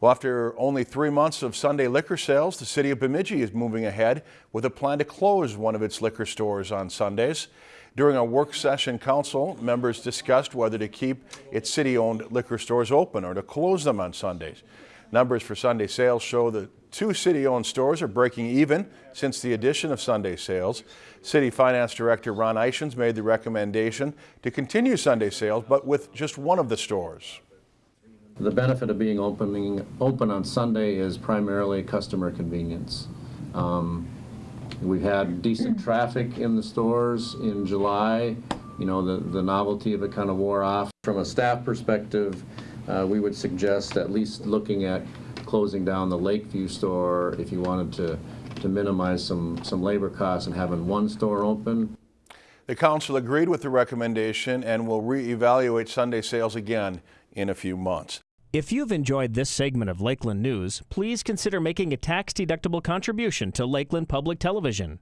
Well, after only three months of Sunday liquor sales, the city of Bemidji is moving ahead with a plan to close one of its liquor stores on Sundays. During a work session, council members discussed whether to keep its city-owned liquor stores open or to close them on Sundays. Numbers for Sunday sales show that two city-owned stores are breaking even since the addition of Sunday sales. City Finance Director Ron Eichens made the recommendation to continue Sunday sales, but with just one of the stores. The benefit of being opening, open on Sunday is primarily customer convenience. Um, We've had decent traffic in the stores in July. You know, the, the novelty of it kind of wore off. From a staff perspective, uh, we would suggest at least looking at closing down the Lakeview store if you wanted to, to minimize some, some labor costs and having one store open. The council agreed with the recommendation and will reevaluate Sunday sales again in a few months. If you've enjoyed this segment of Lakeland News, please consider making a tax-deductible contribution to Lakeland Public Television.